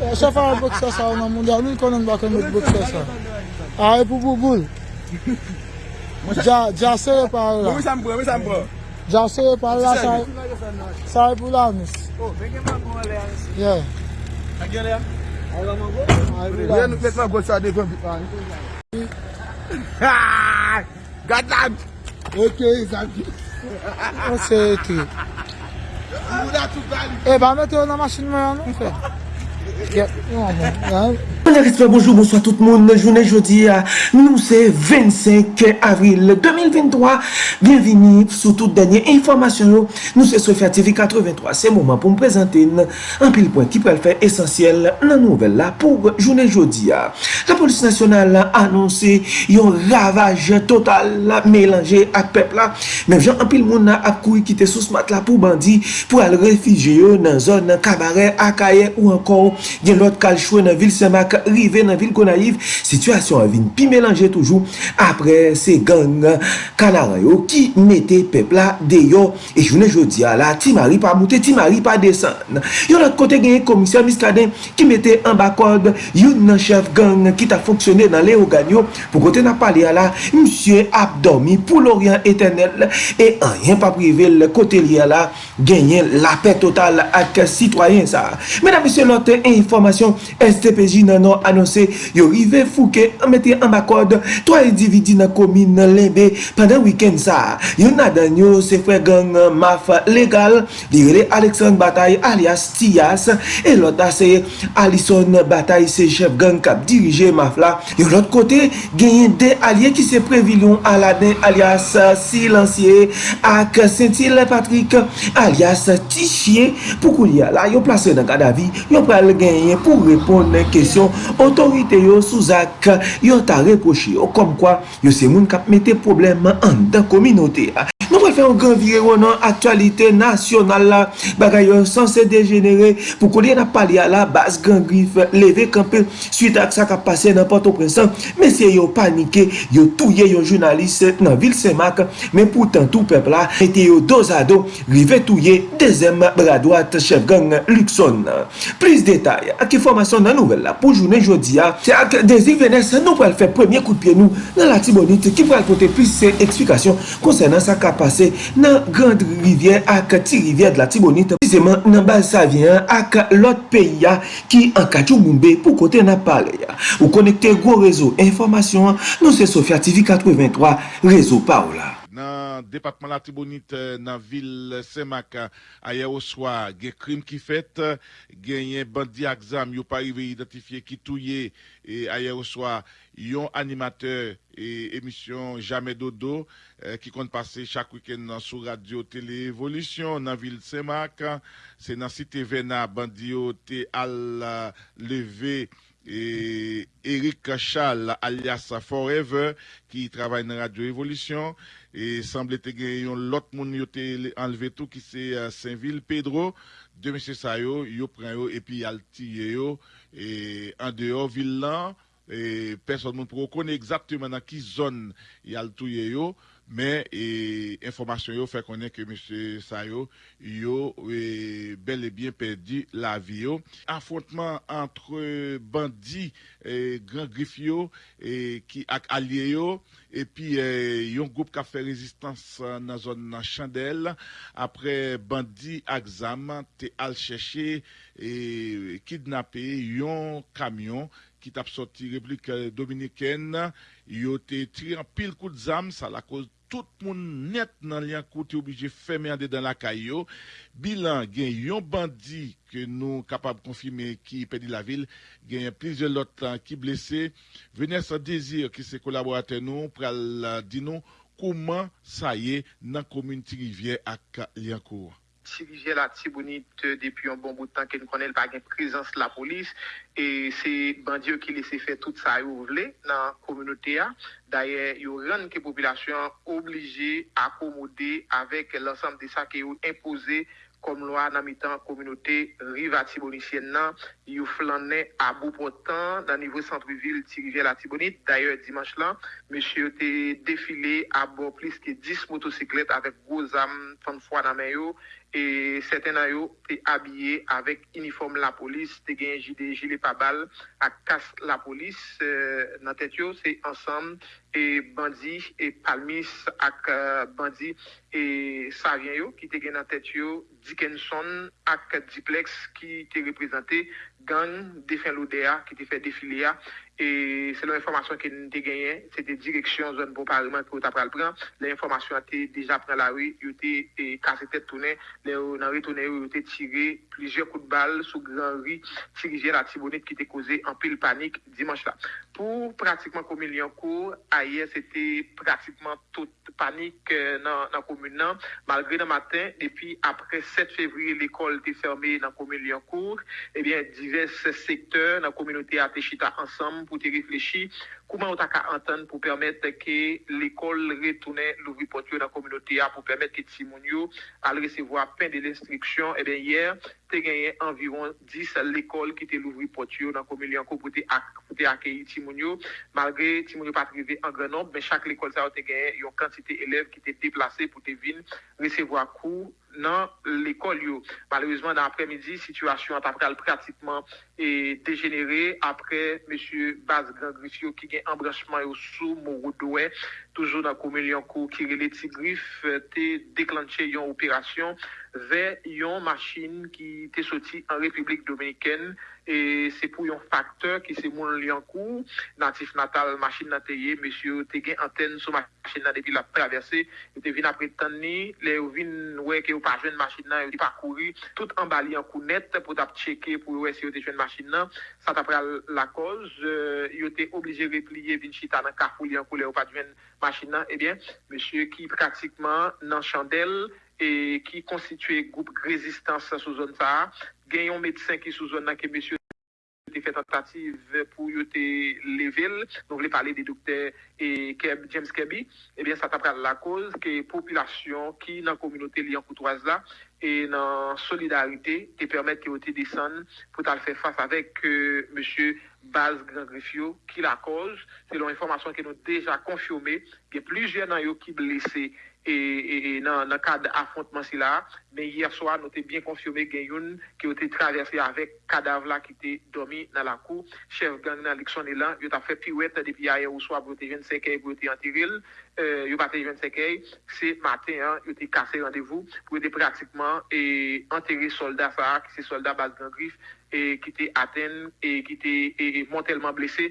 Chef a wè boksa sa wè nan moun der, nou konen bakon mè boksa sa. A wè pou pou boul. Dja seye par la. Mwen san mwen san mwen. Dja seye par la sa wè e, e pou la mis. O, oh, men gen man kon wè le anis. Ye. A gen le an? A wè man go? A wè pou la mis. Mwen nou pet man boksa de kon bitan. Haa! Gatlan! Ok, zanki. Mwen seye ki. Mwen da tou bali. E ba mette yo nan masin mwen an nou fe. Yep. Mwen respect, bonjour, bonsoir tout moun, jounen jodi, nou se 25 avril 2023, bienveni sou tout denye informasyon yo, nou se Sofya TV 83, se mouman pou m prezante an pil point ki pou el fè esensyel nan nouvel la pou jounen jodi. La polis nasyonal anonsè yon ravaj total la melange ak pepla, men jan an pil moun ap kou kite sou smat la pou bandi pou al refije yo nan zon kabare akaye ou ankon gen lot kalchwe nan vil semak ak rive nan vil Konaif, situasyon avin pi melanje toujou apre se gang kanaran yo ki mette pepla deyo e jounen jodi ala, ti mari pa moute, ti mari pa desen. Yon lot kote genye komisyon miskaden ki mette an bakod yon nan chef gang ki ta fonksyone nan le oganyo pou kote nan pale ala, msye ap dormi pou l'orient etenel e an yon pa prive l kote li ala genye la pe total ak sitwayen sa. Mena msye lote informasyon STPJ nan nan anonsè yo rive fouke an metè an bakod 3 individi nan komine lebe pandan wiken sa. Yon nadan yo se fwe gang maf legal direle Alexandre Bataille alias Tias e lot ase Alison Bataille se chef gang kap dirije maf la. Yon lot kote genyen de alye ki se previlyon Aladin alias Silansye ak Sentil Patrick alias Tichye pou kou liya la yo plase nan kadavi yo pral genyen pou repon nan kesyon aksyon, otorite yo souzak, yo ta reproche yo kom kwa yo se moun kap mette probleman an dan kominote a. Nou wè fè yon gran vire nan aktualite nasyonal la. Bagay yon sanse degenere pou kou konye na pali a la bas gran grif leve kampe suite ak sa ka pase nan pato presan men se yon panike yon touye yon jounaliste nan vil semak men poutan tou pepla ete yon dozado rive touye dezem bradouat chef gang Luxon. Plis detay ak informasyon nan nouvel la pou jounen jodi ya se ak desi venes nou pral fè premye kout pie nou nan la tibonite ki pral pote plis se eksplikasyon konsen nan sa kap pase nan Grand Rivier ak ti Rivier de la Tibonite. Piseman nan baz sa vyen ak lot peyi ya ki an kachou moumbe pou kote nan pale ya. Ou konekte gwo rezo informasyon nou se Sofya TV 83 rezo pa ou la. Nan depatman la Tibonite nan vil Semak aye ou swa gen krim ki fet, genyen bandi aksam yo pa rive identifiye ki touye e aye ou swa yon animateur e emisyon Jamè Dodo ki kont pase chak wiken nan sou radio tele evolisyon nan vil Semak. Se nan site vena bandi yo te al leve e Eric Chal alias Forever ki travay nan radio evolisyon. E semble te gen yon lot moun yo te enleve tou ki se Saint-Ville Pedro. De mese sa yo, yo pren yo epi yal tiye yo. E an et personne ne peut connaître exactement dans quelle zone il y a le tout yo, mais l'information e, information fait connaître que M. Sayo yo, est bel et bien perdu la vie. Yo. Affrontement entre bandits et grands griffio et qui alliés et puis il e, y a un groupe qui a fait résistance dans la zone chandelle après bandits examen te al chercher et kidnapper un camion ki tap soti replik dominiken, yo te tri an pil kout zam, sa la koz tout moun net nan li an kout yo obije feme ande dan la kayo. Bilan gen yon bandi ke nou kapab konfime ki pedi la vil, gen yon plizye lotan ki blese. Vene sa dezir ki se kolaborate nou pral di nou kouman sa ye nan komuniti rivye ak li an kour. ti rije la ti bonit depi yon bon boutan ke nou konen pa gen prezans la polis e se bandye ki lese fe tout sa yo vle nan kominote a. Daye yo ren ke populasyon oblige akomode avek lansam de sa ke yo impose kom lwa nan mitan kominote riva Tibonisyen nan, yu flanne a bon bou potan nan nivou sentrivil ti rive la Tibonit. D'ayor, dimanche lan, meshe yo te defile a bo plis ki 10 motosiklet avek gozam fan fwa nan men yo, E seten a yo te abye avèk uniform la polis, te gen jide jile pa bal, ak kas la polis. Euh, nan tet yo se ansam e bandi e palmis ak uh, bandi e savyen yo ki te gen nan tet yo Dickinson ak Diplex ki te reprezentè gang defen lodea ki te fe defile defilea E se lè informasyon ke nou te genyen, se te direksyon zon bon pariman ki ou ta pral pran, lè informasyon te deja pran la wè, yo te kase tet tounen, lè ou nan wè tounen yo te tire plijer kout bal sou gran wè, tirije la tibonet ki te koze an pil panik dimanche la. Pou pratikman komil yon kou, ayer se te pratikman tout panik euh, nan, nan komil nan, malgre nan matin, epi apre 7 fevri l'ekol te ferme nan komil yon kou, ebyen eh divers sektor nan kominote a te chita ansam pou te reflechi kouman ou ta ka antan pou permette ke l'ekol retounen louvri potyo nan kominote ya pou permette ke timoun yo al resevo apen de l'instriksyon. E eh ben yer, te genyen anviron 10 l'ekol ki te louvri potyo nan kominote yanko pou te, ak, te akeyi timoun yo. Malgre timoun yo patrive an gran nombre, men chak l'ekol sa ou te genyen yon kantite eleve ki te deplase pou te vin resevo akou nan l'ekol yo. Malouzman nan apre midi, situasyon tapral pratikman e degenere apre M. Baz Grangrifio ki gen embranchman yo sou Morodowe, toujou nan Koumeliankou ki rele Tigrif euh, te deklanche yon operasyon ver yon machin ki te soti an Republik Dominiken e se pou yon faktor ki se moun li an kou. Natif natal machin nan te ye mesyo te gen anten sou machin nan depi la traverse yo te vin apre tan ni le yo vin weke yo pa jwen machin nan yo di pa kouri tout an bali an kou net pou tap cheke pou wese yo te jwen machin nan. Sa tapre la koz euh, yo te oblige repliye vin chita nan kafou li an kou le yo pa jwen machin nan. Ebyen eh mesyo ki praktikman nan chandel e, ki konstituye goup rezistans sou zon sa, gen yon medsen ki sou zon nan ke besyo te fè tentative pou yo te level, nou vle pale de dokter e Keb, James Kebi, ebyen eh sa tapra la koz ke populasyon ki nan kominote li an koutouaz la e nan solidarite te permette ki yo te desen pou tal fè fass avèk euh, monsye base Grand Griffio ki la koz. Selon informasyon ki nou deja konfirme, gen plizye nan yo ki blese e, e, e nan, nan kade afontman si la. Men yer soa nou te bien konfirme gen yon ki yo te travese avek kadav la ki te domi nan la kou. Chef gang nan likson elan, yo ta fe piwet depi aye ou soa brote 25 ay brote antiril. Euh, yo bate 25 ay, se maten an, yo te kase randevou pou yo te praktikman e anteri soldat sa ki se soldat base Grand Griffio ki te aten, ki te mentalman blese,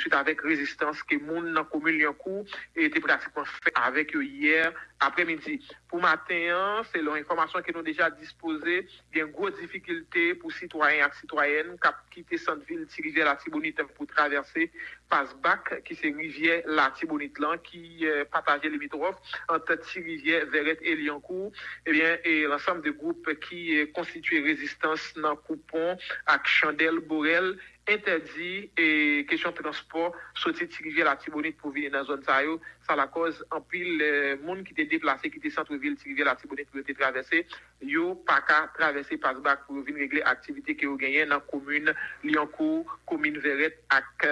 suite avèk rezistans ke moun nan komil yon kou, te pratikman fè avèk yo yèr apremidi. Pou maten, se lò informasyon ke nou deja dispose, gen gwo difikilte pou sitwayen ak sitwayen, kap ki te santvil, ti rive la tibonite pou traverse, Pasbak ki se rivye la Tibonitlan ki euh, pataje limitrof anta ti rivye Veret et Liancourt. Eh Ebyen e lansam de goup ki konstituye euh, rezistans nan koupon ak chandel borel interdi e kesyon transport soti ti rivye la Tibonit pou vini nan zon sa yo sa la koz anpil moun ki te deplase, ki te santrovil, ti rive la tibonet pou yo te travese, yo pa ka travese pasbak pou yo vin regle aktivite ki yo genyen nan komune Liancourt, komune Veret ak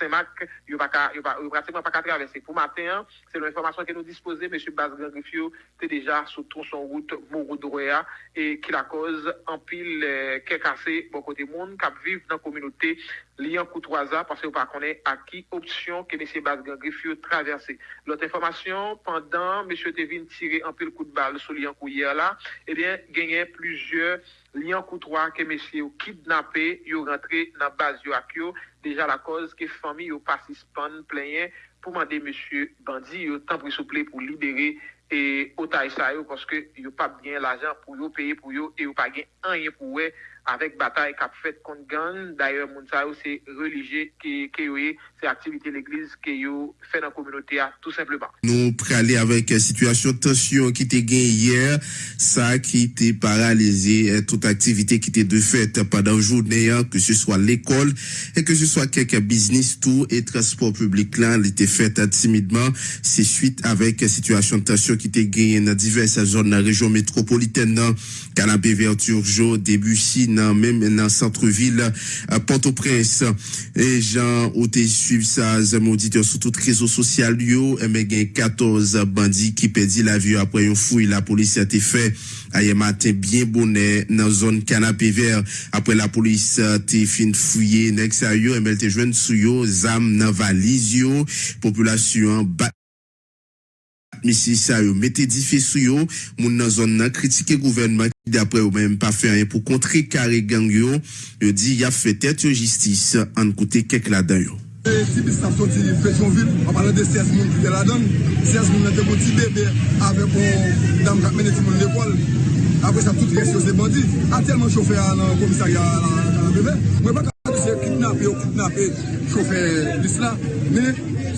Semak, yo pa ka, yo pa, yo pratikman pa ka travese. Pou maten, se lon informasyon ki nou dispose, M. Bazgan Grifio te deja sou ton son route Mouroudourea, e ki la koz anpil ke kase bon kote moun, kap vive nan kominote Liancourt-Troisa, parce yo pa konen ak ki opsyon ke M. Bazgan Grifio travese. Lot informasyon, pandan, M. Tevin tire anpil kout bal sou li an kou yer la, ebyen eh genyen plujye li an koutwa ke M. yo kidnapè, yo rentre nan baz yo ak yo, deja la koz ke fami yo pasispan plenyen pou mande M. Bandi yo tan prisouple pou libere e otay sa yo, koske yo pa gen l'ajan pou yo peye pou yo, e yo pa gen anyen pou we, avèk batay kap fèt kont gang, daye moun sa yo se religye ke yo ye, se aktivite l'Eglise ke yo fè nan kominote a, tout simplement. Nou pralè avèk situasyon tensyon ki te gen yè, sa ki te paralize eh, tout aktivite ki te de fèt padan jounè, eh, ke se swa l'ekol, e eh, ke se swa keke biznis tou, e transport publik lan, li te fèt timidman, se suite avèk situasyon tensyon ki te gen yè nan diverse zon nan rejyon metropoliten nan, canapé vert Turjo, Debussy, dans même dans centre-ville, Port-au-Prince. Et Jean, ou te suivre ça, mon auditeur sur tout réseau social, yo, et mais 14 bandits qui perdit la vie après une fouille. La police a été fait hier matin bien bonnet dans zone canapé vert. Après la police a été fin fouillé, next à yo, et mais te yo, zam nan valise yo, population bat misi sa yo mette di fe sou yo, moun nan zon nan kritike gouvernement ki dapre yo menm pa fe an pou kontre kare gang yo, yo di ya fe tet yo jistis an koute kek la dan yo. Si bis nap soti Petionville, an palan de 16 moun ki de la dan, 16 moun nan te kon ti bebe ave kon dam kap mene ti moun l'ekol, apre sa tout res yo se bandi, a telman chofe an komisarya an bebe, mwen pa ka se kidnap yo, kidnap yo, chofe lis la, men...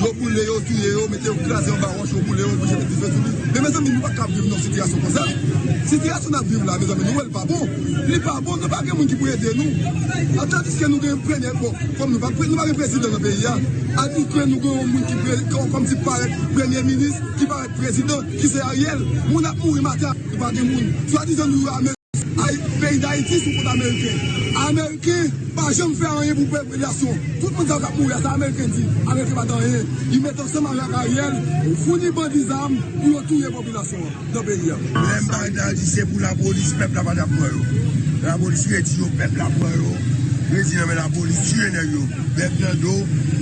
yo pou le yo, tuye yo, mette yo krasi an baron, yo pou le yo, mwen jè mette fè tout li. Mè mè zè mi nou pa kap viv nan sityasyon kon sa. Sityasyon nan viv la, mè zè mi nou el pa bon. Li pa bon, nou pa gen moun ki pou ede nou. An tandis ke nou gen prene, bon, kom nou pa prene, nou pa gen prezident nan peyi ya. An di kwen nou gen moun ki prene, kom si pare prene minis, ki pare prezident, ki se a riel. Moun ap moun remate, nou pa gen moun. Swa di zè nou rame. peyi d'Haïti sou kote Ameriken. Ameriken pa jem fè anye pou pepelasyon. Tout moun zan kap mou ya sa Ameriken di. Ameriken pa dan ye. Yi met an seman yak a yel, founi bandi zam pou yo touye populasyon nan peyi ya. Mwen Lèm bay di se pou la polis pep la pa da pou yo. La polis yon eti yo pep la pou yo. Mwen di nan men la polis tue nan yo, Pep nan do,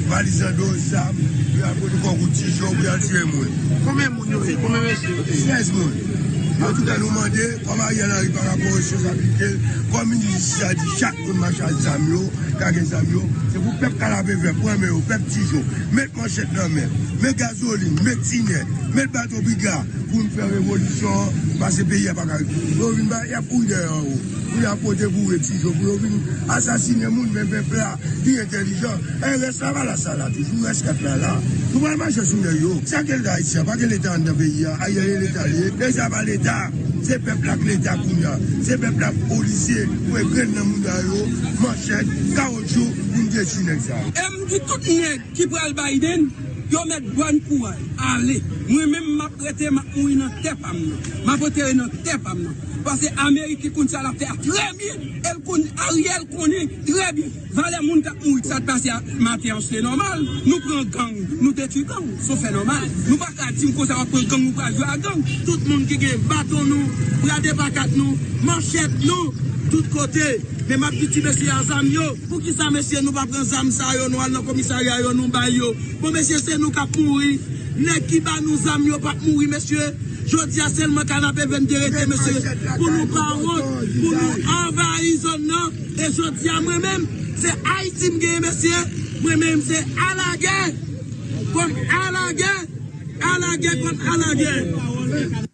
valiz nan do, sam, yon an koni kon kouti, jok, mwen an tue moun. Kome moun yo e? Kome moun yo e? 16 moun. An tout an nou mande, kom a yal ari par rapport responsabilite, kom ministri sa di chak pou machal zamyo, kage zamyo, se pou pep kalabe ve, pou eme yo, pep tijo, met manchet nan men, met gazolin, met tinet, met bato biga, pou nou fe revolisyon, pa se peye pa kage. Pou vin ba, ya pou de an ou, pou yon apote pou ve tijo, pou vin asasine moun, men pepla, di intelijan, en res la va la sa la, toujou res kat la la. Soumanman chesou yo, sa ke l'Etat iti, pa ke l'Etat an da peyi ya, a yale l'Etat liye, le sa pa l'Etat. Se pepl ak l'Etat koun ya, se pepl ak polisye, pou e kren nan moun da yo, manchet, kaoutchou, moun de chinek sa. E mdi tout nek ki pral Biden, yo met gwan pou al, ale, mwen men map rete map mou inan tep am nan, map rete inan tep am nan, pase Amerike kon sa la fè a trebi, el kon a riel koni e, trebi, vale moun kap mou it sa te pase a matè an se normal, nou pren gang, nou te tu gang, so fè normal, nou pa katim kon sa wap pren gang ou pa jwa gang, tout moun ki gen baton nou, prade bakat nou, manchet nou, tout kote. Men map ki ti mesye a zam yo, pou ki sa mesye nou pa pren zam sa yo nou al nan komisarya yo nou bay yo. Pou mesye se nou kap mouri, ne ki ba nou zam yo pa mouri mesye. Jodi a selman kanapè ven derete mesye, pou nou pa wot, pou nou envayi zon nan. E jodi a mwen men, se a itim gen mesye, mwen men se alage, kon alage, alage kon alage.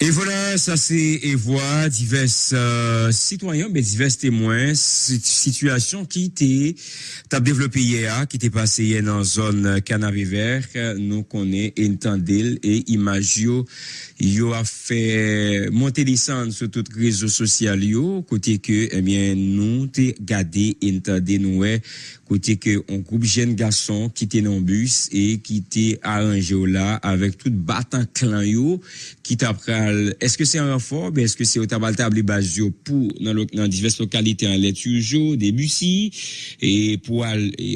Et voilà, ça c'est et voix divers euh, citoyens, mais divers témoins, situation qui était t'as développé hier, qui était passé hier dans zone Canavé Vert, nous connaît Intendil et Imagio, yo. A fait monter descendre sur tout réseau social yo, côté que eh bien nous t'es gardé Intendil nous côté que un groupe jeune garçon qui était dans bus et qui était arrangé là avec tout battant clan yo qui t'a est-ce que c'est un renfort? Mais est-ce que c'est au tabal table base pour dans, dans diverses localités en lettre toujours des bussy et pour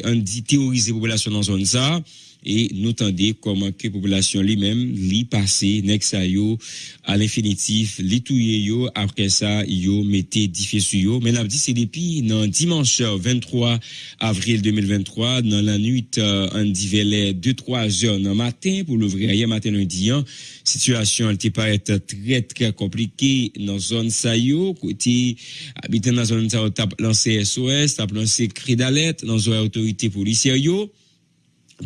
on dit population dans zone ça? Et nous tendez comment que population lui-même li passer next yo à l'infinitif li touye yo après ça yo mettez difficile yo. Mais là dit c'est depuis dans dimanche 23 avril 2023 dans la nuit euh, en divers 2 3 heures dans matin pour l'ouvrir hier matin lundi hein, situation elle être très très compliquée dans zone ça yo. Côté habitant dans zone ça tape lancé SOS tape lancé cri d'alerte dans zone autorité policière yo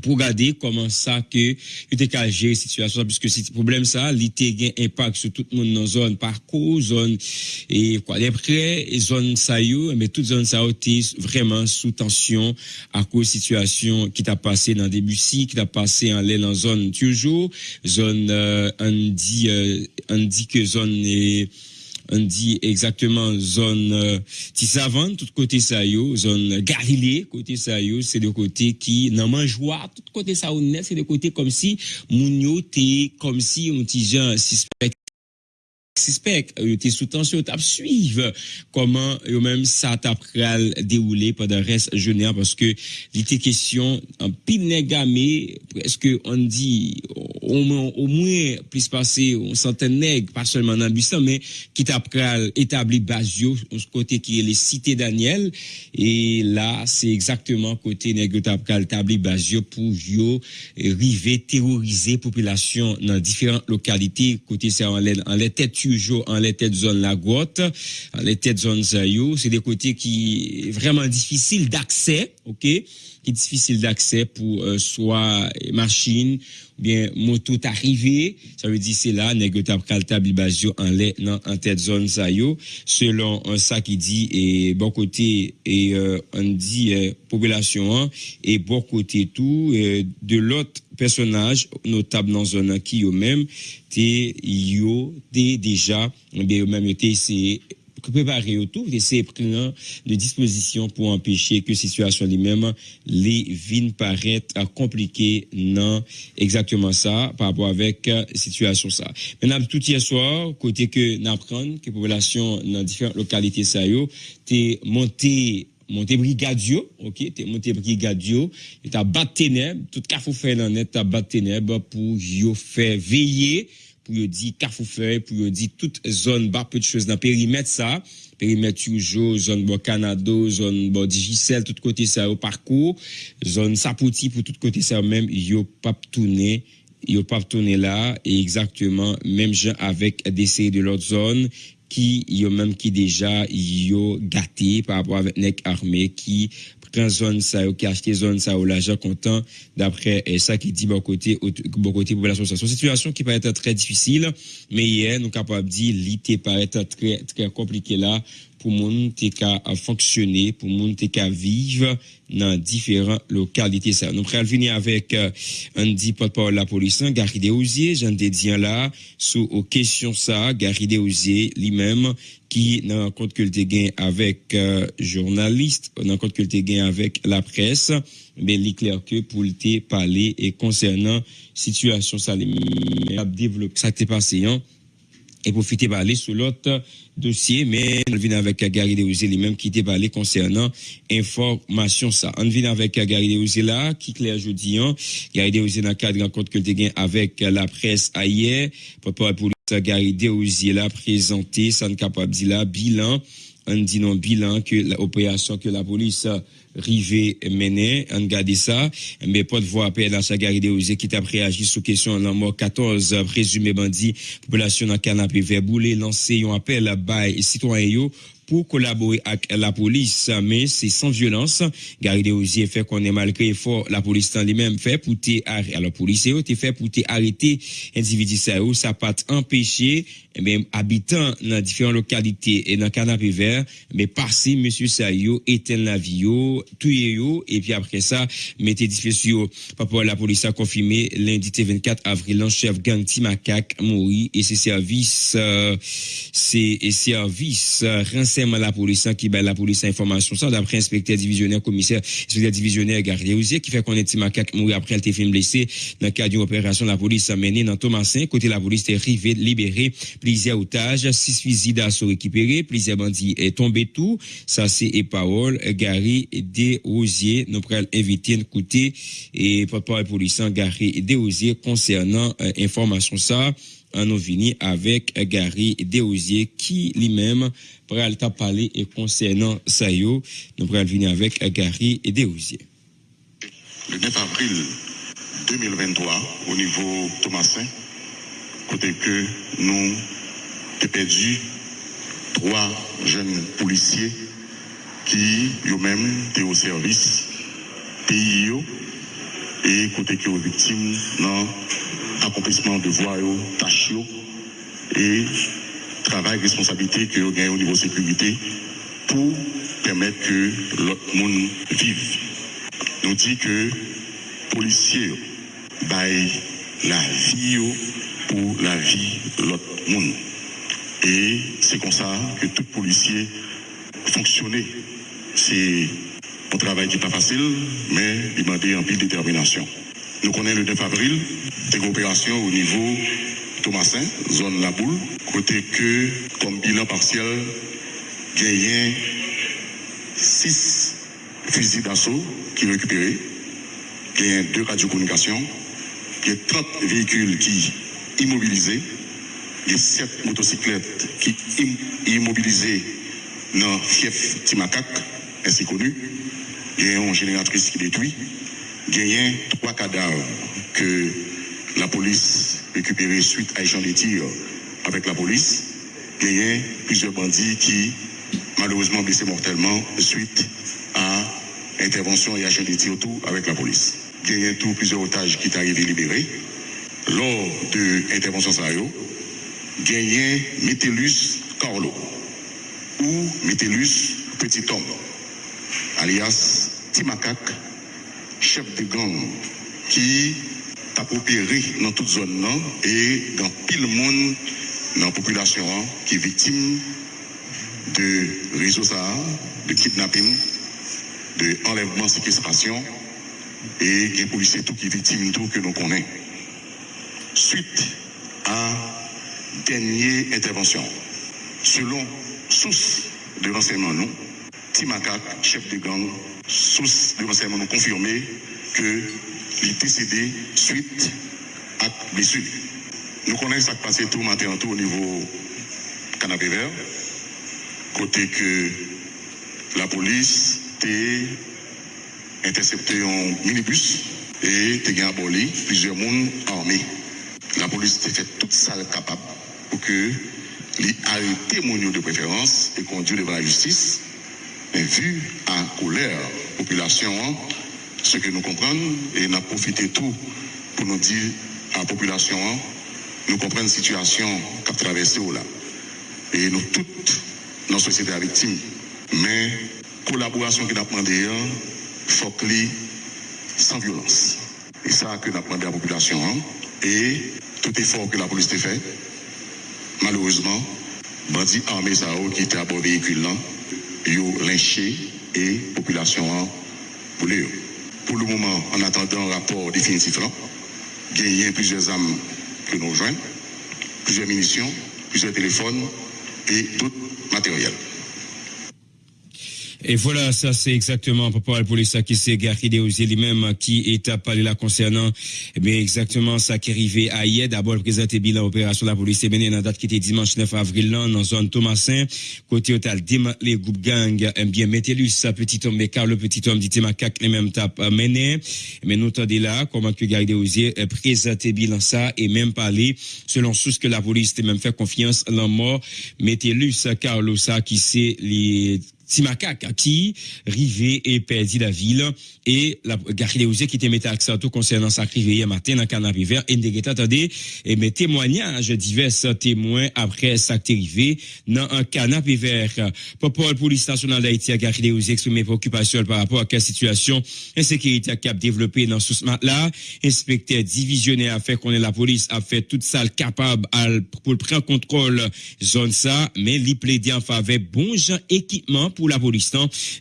pour regarder comment ça que il était qu'à gérer situation puisque c'est problème ça il était un impact sur tout le monde dans zone parcours zone et quoi les près zone mais toute zone ça vraiment sous tension à cause situation qui t'a passé dans début ci qui t'a passé en l'air dans zone toujours zone euh, on dit euh, on dit que zone est on dit exactement zone euh, tout côté ça zone Galilée, côté ça c'est le côté qui nan mangeoire, tout côté ça c'est le côté comme si moun comme si on petit suspect. Suspect était sous tension t'a suivre comment eux même ça t'a déroulé pendant reste journée parce que était question en pile presque on dit au moins plus passer une centaine nègres pas seulement dans Buisson mais qui t'a établi Basio côté qui est les cités Daniel et là c'est exactement côté nègre t'a établi Basio pour yo river terroriser population dans différentes localités côté c'est en les têtes toujours en les têtes zone la grotte, en les têtes zone Zayou. C'est des côtés qui vraiment difficiles d'accès, ok? Qui est difficile d'accès pour euh, soit machine ou bien moto arrivé. Ça veut dire c'est là, négociable caltable basio en les en tête zone Zayou. Selon un ça qui dit et bon côté et euh, on dit euh, population et bon côté tout de l'autre personnage notable dans zone qui eux même te yo te déjà bien même été c'est préparer autour essayer prendre des dispositions pour empêcher que situation lui-même les vignes paraître compliquées non exactement ça par rapport avec situation ça. Maintenant tout hier soir côté que n'apprendre que population dans différentes localités ça yo t'es monté monté brigadio, ok, t'es monté brigadio, et t'as battu ténèbres, tout cas faut faire dans net, t'as ténèbres pour yo faire veiller, pour dire faire, pour dire toute zone, bas peu de choses dans périmètre ça, périmètre toujours, zone bon Canada, zone bon Digicel, tout côté ça au parcours, zone Sapoti pour tout côté ça même, yo pas tourner, yo pas tourner là, et exactement, même gens avec des séries de l'autre zone, qui yo même qui déjà yo gâté par rapport avec nec armé qui prend zone ça qui acheté zone ça l'argent content d'après ça qui dit bon côté bon côté population. C'est une situation qui être très difficile mais hier nous capable dire l'été paraît très très compliqué là pour moun te ka fonctionner pour moun te ka vivre dans différentes localités. Ça nous pral venir avec euh, dit porte-parole la police hein, Gary Deosier Jean Dédian là sous aux questions ça Gary Deosier lui-même qui n'a compte que le avec euh, journaliste n'a compte que le avec la presse mais il est clair que pour le parler et concernant situation ça les développer ça t'est passé hein et profiter parler sur l'autre dossier, mais on vient avec Gary Deouze lui-même qui était concernant information ça. On vient avec Gary Deouze là, qui clair jeudi, hein. Gary Deouze dans le cadre de rencontre que tu avec la presse hier, pour Gary Deouze là présenté, dire là, bilan, on dit non bilan que l'opération que la police rivé mené, on garde ça, mais pas de voix à sa garde qui t'a réagi sous question la mort 14 présumés bandits, population dans canapé vers bouler, lancé un appel à bail citoyens pour collaborer avec la police, mais c'est sans violence. Gary Deosier fait qu'on est malgré fort, la police en lui-même fait pour t'arrêter. Alors, police fait pour t'arrêter individu ça, ça pas empêcher, mais eh habitant dans différentes localités et dans canapé vert, mais passer monsieur Sayo, éteindre la vie, tuer et puis après ça, mettez disposition. Papa, la police a confirmé lundi 24 avril, un chef gang Timakak mourit et ses services, euh, ses services, euh, à la police, qui bat la police information ça, d'après inspecteur divisionnaire, commissaire, inspecteur divisionnaire Gardé Osier, qui fait qu'on est Timakak mourir après elle été blessé dans le cadre d'une opération la police a mené dans Thomasin. Côté la police est arrivé, libéré, plusieurs otages, six fusils d'assaut récupérés, plusieurs bandits est tombé tout. Ça, c'est et parole, Gary des Rosiers. Nous pourrons inviter un côté et porte-parole police, Gary des Rosiers concernant euh, information ça en venu avec Gary Deosier qui lui-même pourrait parler et concernant ça nous pourrons venir avec Gary Deosier. Le 9 avril 2023 au niveau Thomasin, côté que nous avons perdu trois jeunes policiers qui eux-mêmes étaient au service pays et côté qui aux victimes dans accomplissement de voies, tâches et travail, responsabilité que vous gagnez au niveau sécurité pour permettre que l'autre monde vive. Nous dit que policiers baillent la vie pour la vie de l'autre monde. Et c'est comme ça que tout policier fonctionne. C'est travail qui n'est pas facile, mais il demande un peu de détermination. Nous connaissons le 9 avril, des opérations au niveau Thomasin, zone La Boule, côté que, comme bilan partiel, gagné 6 fusils d'assaut qui récupérés, a deux radiocommunications, il y a 30 véhicules qui immobilisés, a 7 motocyclettes qui immobilisées dans fief Ainsi connu, il y a une génératrice qui détruit, il y a trois cadavres que la police récupéré suite à échange de tirs avec la police, il plusieurs bandits qui malheureusement blessés mortellement suite à intervention et échange de tirs tout avec la police. Il y a tout plusieurs otages qui sont arrivés libérés. Lors de l'intervention il y Métellus Carlo ou Métellus Petit Homme, alias Timakak, chef de gang qui a opéré dans toute zone et dans pile monde dans la population qui est victime de réseaux de kidnapping, de enlèvement, séquestration et des policiers tout qui est victime tout que nous connaissons. Suite à dernière intervention, selon source de renseignement nous, Timakak, chef de gang, source de renseignement nous confirmé que il est décédé suite à blessure. Nous connaissons ce qui passé tout matin tout au niveau canapé vert, côté que la police a intercepté un minibus et a aboli plusieurs monde armés. La police a fait toute ça capable pour que les arrêter de préférence et conduire devant la justice. Mais vu à colère population, ce que nous comprenons et nous avons profité tout pour nous dire à la population, nous comprenons la situation qu'a traversée là. Et nous toutes, nos sociétés victimes. Mais collaboration que nous demandé, il faut que sans violence. Et ça que nous demandé à la population. Et tout effort que la police a fait, malheureusement, bandits armés qui étaient à bord véhicule là, ont lynché et la population pour les pour le moment, en attendant un rapport définitif, il y a plusieurs armes que nous joignons, plusieurs munitions, plusieurs téléphones et tout matériel. Et voilà, ça c'est exactement pour la police qui s'est garé lui-même qui est à parler là concernant mais eh exactement ça qui est arrivé à hier. D'abord, présenté bilan opération de la police mené dans la date qui était dimanche 9 avril là, dans zone Thomasin. Côté total, les groupes gang, eh bien, mettez-lui ça petit homme, mais car le petit homme dit macaque les mêmes tape mené. Mais nous t'en là, comment que garder Osier eh, présenté bilan ça et même parler selon ce que la police même fait confiance à la mort. Ça, Carlos, ça qui c'est les Timakak qui rivé et perdu la ville et la Gary qui était mis accent tout concernant sa hier matin dans canapé vert et attendez et mes témoignages divers témoins après sa arrivé dans un canapé vert pour police nationale d'Haïti a Gary Léouzé exprimé préoccupation par rapport à la situation insécurité qui a développé dans ce là. Inspecteur divisionnaire a fait qu'on est la police a fait toute ça capable pour prendre contrôle zone ça mais li plaidé en faveur bon gens équipement pour la police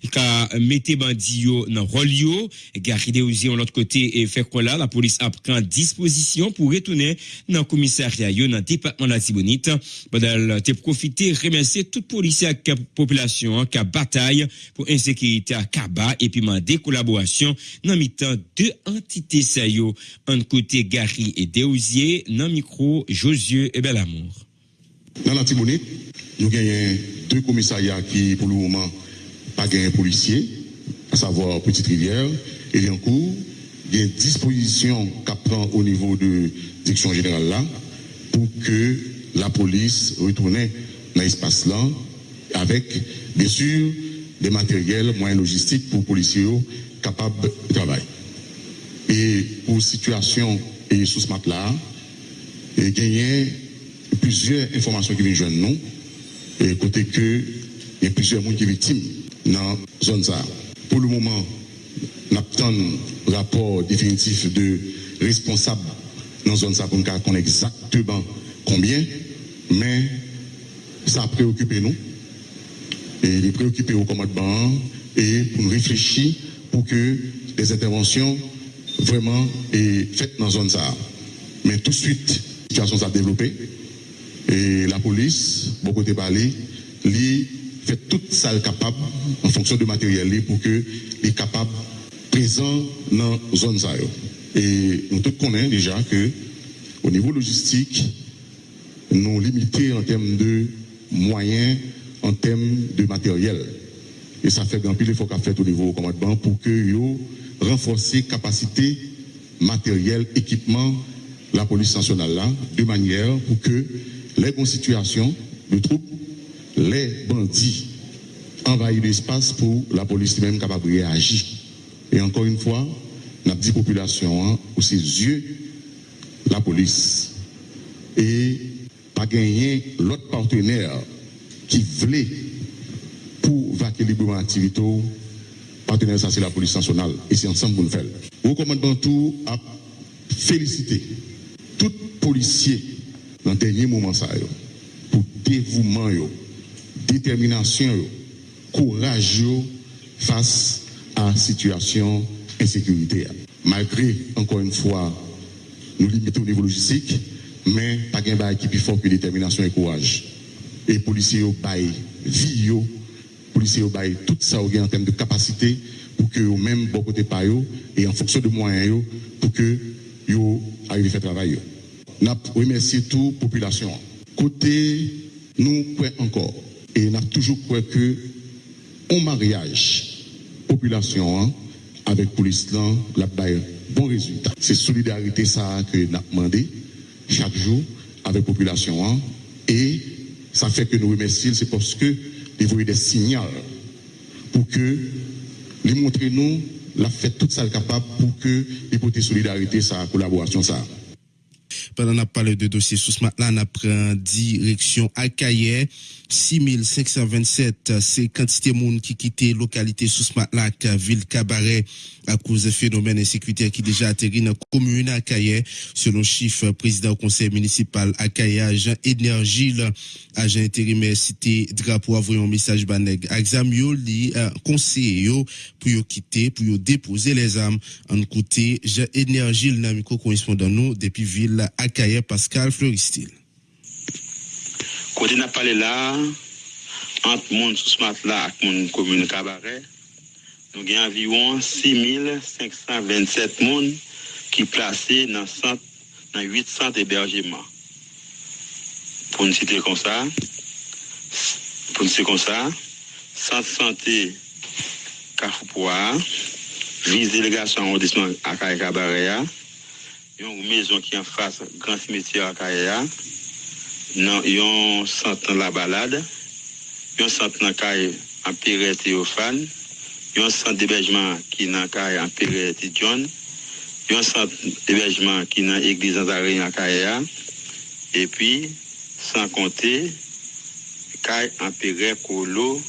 qui a mis bandi dans rôle yo. Garder aussi l'autre côté et faire quoi là? La police a pris disposition pour retourner dans le commissariat dans le département de la Tibonite. Pendant te profiter remercier toute police et la population qui a bataille pour insécurité à Kaba et puis demander collaboration dans mi-temps deux entités ça un côté Gary et Deosier dans micro Josué et Belamour dans la Tibonite, nous avons deux commissariats qui, pour le moment, pas gagné policier, à savoir Petite Rivière et Liancourt. Il y a une disposition qu'à prend au niveau de direction générale là pour que la police retourne dans l'espace là avec, bien sûr, des matériels, moyens logistiques pour les policiers capables de travailler. Et pour situation et sous ce matelas, et gagner plusieurs informations qui viennent joindre nous, et côté que il y a plusieurs monde qui victimes dans la zone ça. Pour le moment, nous attendons rapport définitif de responsable dans la zone ça pour nous connaître exactement combien, mais ça a préoccupé nous. Et il est préoccupé au commandement et pour nous réfléchir pour que les interventions vraiment aient faites dans la zone ça. Mais tout de suite, la situation s'est développée. Et la police, beaucoup de parler, lui fait tout ça capable en fonction de matériel pour que les capables présent dans la zone. Et nous tous connaissons déjà que au niveau logistique, nous limités en termes de moyens, en termes de matériel. Et ça fait grand pile il faut qu'on fait au niveau commandement pour que yo renforcer capacité matériel, équipement la police nationale là, de manière pour que les constituations de troupes, les bandits envahissent l'espace pour la police même capable de réagir. Et encore une fois, n'a dit population hein, ses yeux la police et pas gagner l'autre partenaire qui voulait pour vaquer librement l'activité partenaire ça c'est la police nationale et c'est ensemble pour le faire. Au commandement tout a félicité tout policier dans le dernier moment ça pour dévouement détermination courage face à la situation insécurité. Malgré encore une fois nous limitons au niveau logistique, mais pas de qui plus fort que détermination et courage. Et policiers yo bail vie yo, policiers yo bail tout ça en termes de capacité pour que eux même bon côté et en fonction de moyens pour que yo arrivent à faire travail yo. N'a remercié toute population. Côté nous quoi encore et n'a toujours quoi que en mariage population hein, avec police là la bon résultat. C'est solidarité ça que nous avons demandé chaque jour avec la population. Hein. Et ça fait que nous remercions, c'est parce que nous des signaux pour que les montrer nous la fait tout ça capable pour que les solidarité, sa collaboration, ça. Pendant qu'on a parlé de dossier sous ce matin, on a pris direction à Kaye. 6527, c'est quantité de monde qui quitté localité sous matin, ville Cabaret, à cause de phénomènes insécuritaires qui déjà atterri dans la commune à Kaye. Selon chiffre président du conseil municipal à agent énergie, agent intérimaire cité drapeau, envoyé un message baneg. Exam yo li conseiller yo pour quitter, pour déposer les armes. En côté, agent énergie, le namico correspondant nous depuis ville Akaye Pascal Floristil. Côté n'a parlé là, entre monde sous Cabaret, nous avons environ 6527 personnes qui placés dans, centre, dans 8 centres d'hébergement. Pour nous citer comme ça, pour nous citer comme ça, centre santé Carrefour, vice délégation arrondissement à Cabaret, une maison qui est en face grand cimetière à Kaya. Yon centre la balade. Yon centre dans Kaya en Pérez Théophane. Yon centre d'hébergement qui est dans Kaya en Pérez John. Yon centre d'hébergement qui est dans l'église Nazaré à Kaya. Et puis, sans compter, Kaya en Colo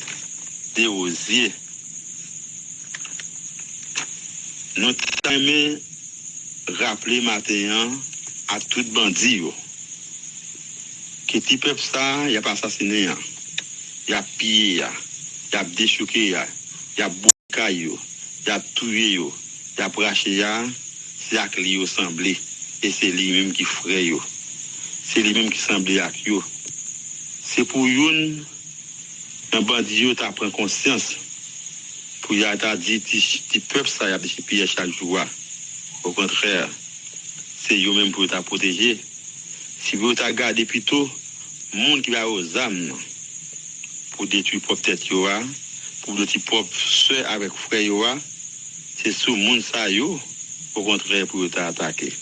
des Osiers. Nous t'aimons raple matenyan a tout bandi yo. Ke ti pep sa, yap asasine ya, yap piye ya, yap deshoke ya, yap boka yo, yap touye yo, yap rache ya, se ak li yo semble, e se li menm ki fre yo. Se li menm ki semble ak yo. Se pou yon, an bandi yo ta pren konsyans, pou ya ta di ti, ti pep sa yap deshoke ya chak jwa. Au contraire, c'est eux-mêmes pour te protéger. Si vous avez gardé plutôt, monde qui va aux âmes pour détruire propre tête, pour détruire propre soeur avec frère, c'est ce monde ça, au contraire, pour t'attaquer.